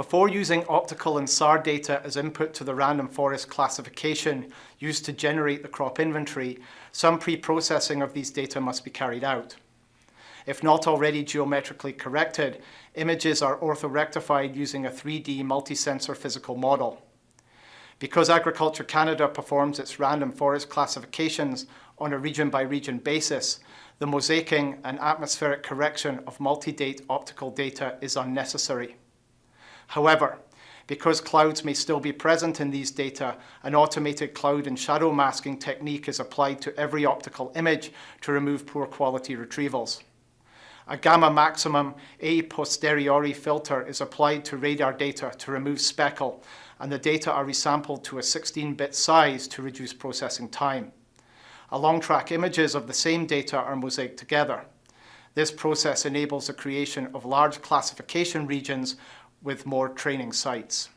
Before using optical and SAR data as input to the random forest classification used to generate the crop inventory, some pre-processing of these data must be carried out. If not already geometrically corrected, images are orthorectified using a 3D multi-sensor physical model. Because Agriculture Canada performs its random forest classifications on a region-by-region -region basis, the mosaicing and atmospheric correction of multi-date optical data is unnecessary. However, because clouds may still be present in these data, an automated cloud and shadow masking technique is applied to every optical image to remove poor quality retrievals. A gamma maximum a posteriori filter is applied to radar data to remove speckle, and the data are resampled to a 16-bit size to reduce processing time. Along track images of the same data are mosaicked together. This process enables the creation of large classification regions with more training sites.